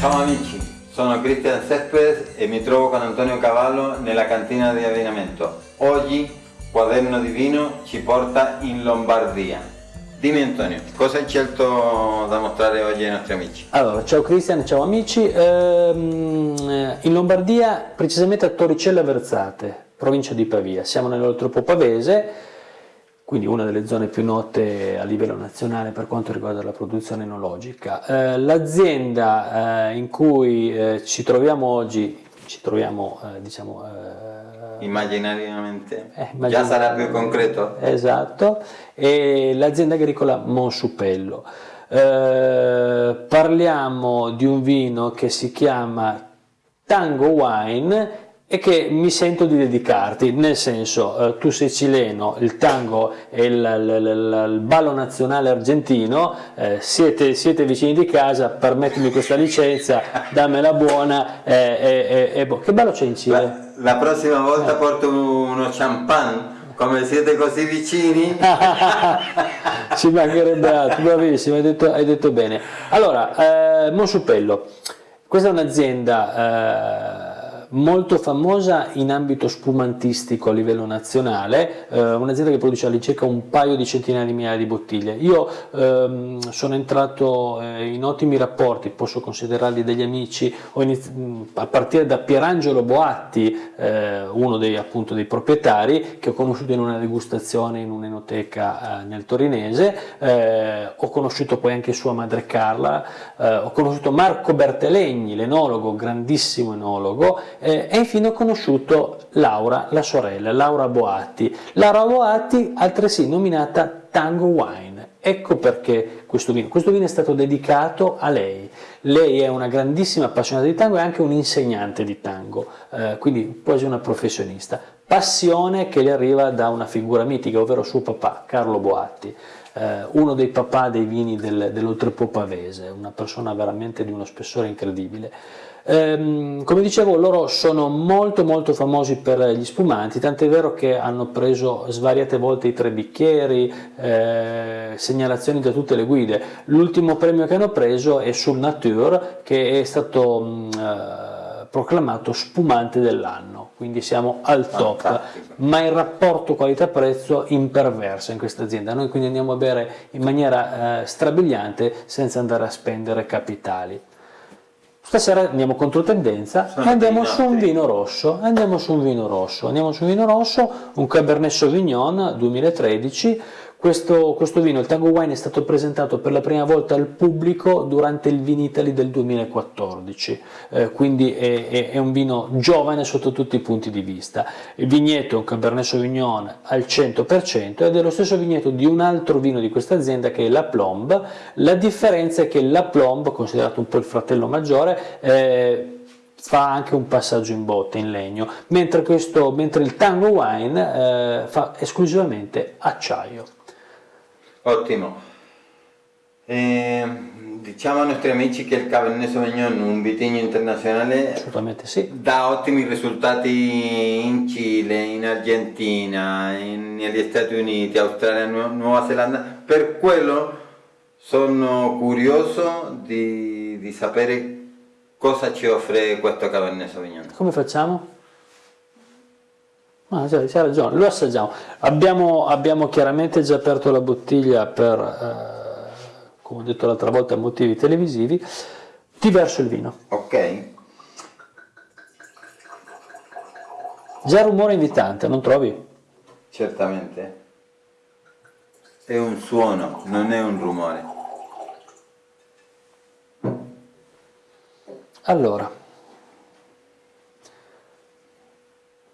Ciao amici, sono Cristian Cespedes e mi trovo con Antonio Cavallo nella cantina di abbinamento. Oggi Quaderno di Vino ci porta in Lombardia. Dimmi Antonio, cosa hai scelto da mostrare oggi ai nostri amici? Allora, ciao Cristian, ciao amici. Ehm, in Lombardia, precisamente a Torricella Versate, provincia di Pavia. Siamo nell'Oltrepo Pavese, quindi una delle zone più note a livello nazionale per quanto riguarda la produzione enologica. Eh, L'azienda eh, in cui eh, ci troviamo oggi, ci troviamo eh, diciamo... eh, Immaginariamente, eh, già sarà più concreto? Esatto, e l'azienda agricola Monsupello. Parliamo di un vino che si chiama Tango Wine e che mi sento di dedicarti, nel senso eh, tu sei cileno, il tango è il, il- il- il ballo nazionale argentino, eh, siete, siete vicini di casa, permettimi questa licenza, dammela buona, eh, eh, eh, eh, boh. che ballo c'è in Cile? La, la prossima volta porto uno champagne, come siete così vicini. Ci mancherebbe altro, bravissimo, hai detto, hai detto bene. Allora, eh, Monsupello, questa è un'azienda eh, molto famosa in ambito spumantistico a livello nazionale, eh, un'azienda che produce all'incirca un paio di centinaia di migliaia di bottiglie. Io ehm, sono entrato eh, in ottimi rapporti, posso considerarli degli amici, mh, a partire da Pierangelo Boatti, eh, uno dei, appunto, dei proprietari, che ho conosciuto in una degustazione in un'enoteca eh, nel torinese, eh, ho conosciuto poi anche sua madre Carla, eh, ho conosciuto Marco Bertelegni, l'enologo, grandissimo enologo, eh, e infine ho conosciuto Laura, la sorella, Laura Boatti. Laura Boatti, altresì nominata Tango Wine. Ecco perché questo vino. Questo vino è stato dedicato a lei. Lei è una grandissima appassionata di tango e anche un insegnante di tango, eh, quindi quasi una professionista. Passione che le arriva da una figura mitica, ovvero suo papà, Carlo Boatti, eh, uno dei papà dei vini del, dell'Oltrepo Pavese, una persona veramente di uno spessore incredibile. Ehm, come dicevo, loro sono molto molto famosi per gli spumanti, tant'è vero che hanno preso svariate volte i tre bicchieri, eh, segnalazioni da tutte le guide. L'ultimo premio che hanno preso è sul Nature, che è stato mh, eh, proclamato spumante dell'anno, quindi siamo al top, Fantastico. ma il rapporto qualità-prezzo imperverso in questa azienda. Noi quindi andiamo a bere in maniera eh, strabiliante senza andare a spendere capitali. Stasera andiamo contro tendenza e andiamo su un vino rosso, andiamo su un vino rosso, andiamo su un vino rosso, un Cabernet Sauvignon 2013. Questo, questo vino, il Tango Wine, è stato presentato per la prima volta al pubblico durante il Vinitali del 2014, eh, quindi è, è- è un vino giovane sotto tutti i punti di vista. Il vigneto è un Cabernet Sauvignon al 100% ed è lo stesso vigneto di un altro vino di questa azienda che è la Plomb. La differenza è che la Plomb, considerato un po' il fratello maggiore, eh, fa anche un passaggio in botte in legno, mentre, questo, mentre il Tango Wine eh, fa esclusivamente acciaio. Ottimo. Eh, diciamo ai nostri amici che il Cabernet Sauvignon, un vitigno internazionale, Assolutamente sì. dà ottimi risultati in Cile, in Argentina, in- negli Stati Uniti, Australia, Nu- Nuova Zelanda. Per quello sono curioso di, di sapere cosa ci offre questo Cabernet Sauvignon. Come facciamo? C'hai c'hai ragione, lo assaggiamo. Abbiamo, abbiamo chiaramente già aperto la bottiglia per, eh, come ho detto l'altra volta, motivi televisivi. Ti verso il vino. Ok? Già rumore invitante, non trovi? Certamente. È un suono, non è un rumore. Allora,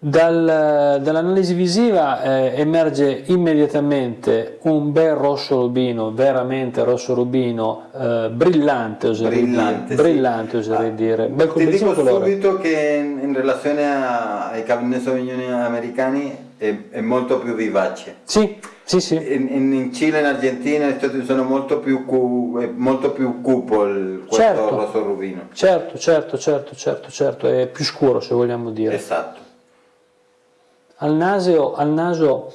dal- dall'analisi visiva eh, emerge immediatamente un bel rosso rubino, veramente rosso rubino, eh, brillante oserei Brillante, dire, sì. brillante oserei Ah, dire, bel Ti dico colore. subito che in, in relazione a- ai Cabernet Sauvignon americani è, è molto più vivace. Sì, sì, sì, In, in- in Cile, in Argentina, Stati Uniti sono molto più, cu- è molto più cupo il, questo Certo. rosso rubino. certo, certo, certo, certo, certo, è più scuro se vogliamo dire. Esatto. Al naso, al naso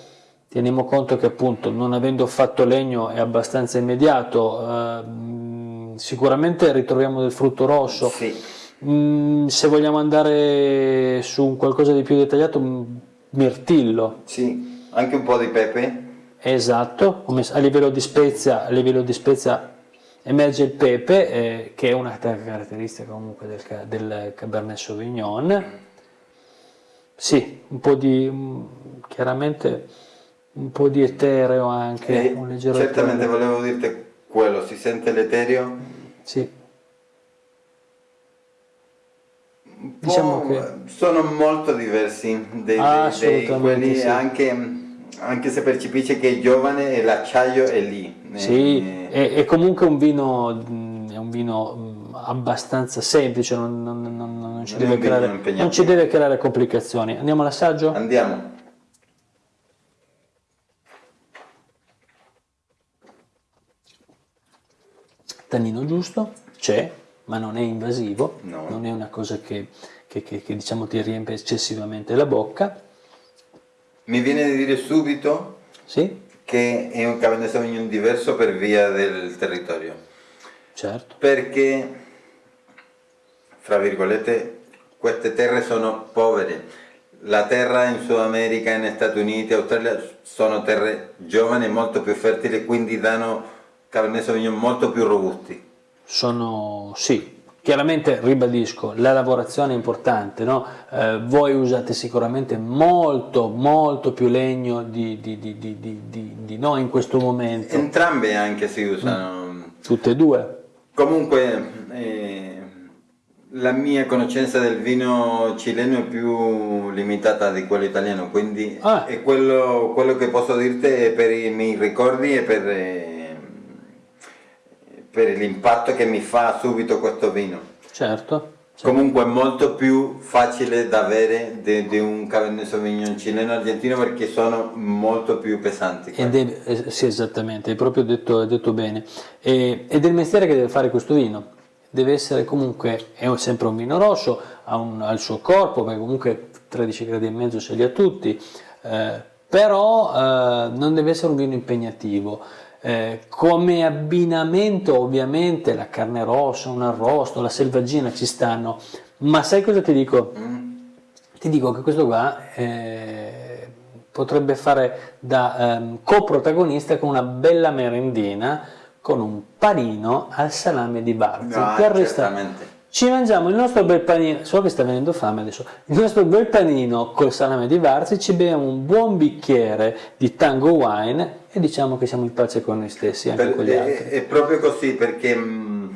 teniamo conto che appunto non avendo fatto legno è abbastanza immediato, eh, sicuramente ritroviamo del frutto rosso. Sì. Mm, se vogliamo andare su qualcosa di più dettagliato, mirtillo. Sì, anche un po' di pepe. Esatto, a livello di spezia, a livello di spezia emerge il pepe, eh, che è una caratteristica comunque del, del Cabernet Sauvignon. Sì, un po' di, chiaramente un po' di etereo anche, eh, un leggero Certamente etereo. volevo dirti quello, si sente l'etereo? Sì. Diciamo che... Sono molto diversi dei, ah, dei, dei quelli sì. anche anche se percepisce che è giovane e l'acciaio è lì. Sì, è, è, comunque un vino, è un vino abbastanza semplice, non, non, non, non ci, deve creare, non ci deve creare complicazioni. Andiamo all'assaggio? Andiamo. Tannino giusto, c'è, ma non è invasivo, no. non è una cosa che, che, che, che diciamo ti riempie eccessivamente la bocca mi viene di dire subito sì? che è un Cabernet Sauvignon diverso per via del territorio. Certo. Perché, fra virgolette, queste terre sono povere. La terra in Sud America, in Stati Uniti, Australia sono terre giovani molto più fertili, quindi danno Cabernet Sauvignon molto più robusti. Sono, sì, Chiaramente ribadisco, la lavorazione è importante, no? eh, voi usate sicuramente molto molto più legno di, di, di, di, noi in questo momento. Entrambe anche si usano. Mm. Tutte e due. Comunque eh, la mia conoscenza del vino cileno è più limitata di quello italiano, quindi ah. è quello, quello, che posso dirti è per i miei ricordi e per... Eh, per l'impatto che mi fa subito questo vino. Certo. certo. Comunque è molto più facile da avere di un Cabernet Sauvignon cileno argentino perché sono molto più pesanti. Deve, eh, sì, esattamente, hai proprio detto, detto bene. E, è il mestiere che deve fare questo vino. Deve essere comunque, è sempre un vino rosso, ha, un, ha il suo corpo, perché comunque 13 gradi e mezzo ce li ha tutti, eh, però eh, non deve essere un vino impegnativo. Eh, come abbinamento ovviamente la carne rossa, un arrosto, la selvaggina ci stanno, ma sai cosa ti dico? Ti dico che questo qua eh, potrebbe fare da ehm, coprotagonista con una bella merendina con un panino al salame di Barzi. No, certamente ci mangiamo il nostro bel panino, so che sta venendo fame adesso, il nostro bel panino col salame di Varzi, ci beviamo un buon bicchiere di Tango Wine e diciamo che siamo in pace con noi stessi, anche per, con gli è, altri. È proprio così perché mh, mm,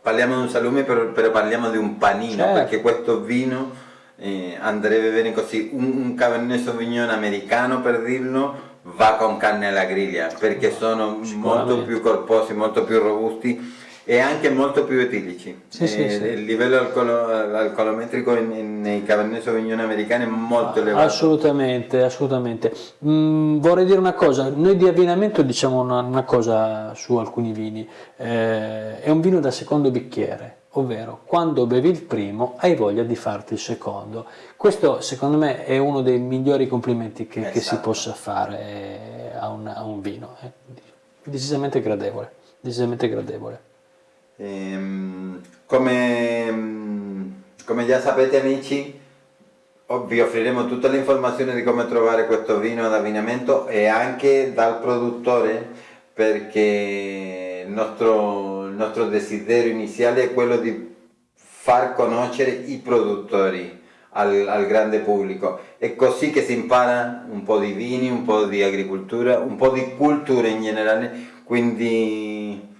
parliamo di un salume però, però, parliamo di un panino, certo. perché questo vino eh, andrebbe bene così, un, un Cabernet Sauvignon americano per dirlo va con carne alla griglia perché sono molto più corposi, molto più robusti e anche molto più etilici. Sì, eh, sì, sì. Il livello alcolo, alcolometrico in, in, nei Cabernet Sauvignon americani è molto elevato. Assolutamente, assolutamente. Mm, vorrei dire una cosa, noi di abbinamento diciamo una, una cosa su alcuni vini, eh, è un vino da secondo bicchiere, ovvero quando bevi il primo hai voglia di farti il secondo. Questo secondo me è uno dei migliori complimenti che, esatto. che si esatto. possa fare eh, a un, a un vino, eh. decisamente gradevole, decisamente gradevole. Ehm, come, come, già sapete amici, vi offriremo tutte le informazioni di come trovare questo vino ad abbinamento e anche dal produttore perché il nostro, nostro desiderio iniziale è quello di far conoscere i produttori al, al, grande pubblico. È così che si impara un po' di vini, un po' di agricoltura, un po' di cultura in generale, quindi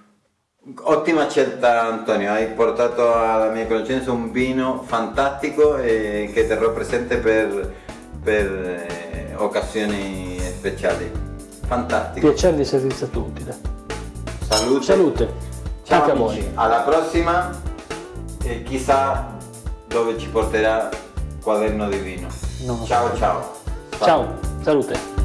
Ottima scelta Antonio, hai portato alla mia conoscenza un vino fantastico e che terrò presente per, per eh, occasioni speciali. Fantastico. Piacere di stato utile. Salute. Salute. Ciao Anche amici, a voi. alla prossima e chissà dove ci porterà quaderno di vino. ciao ciao. Ciao, salute.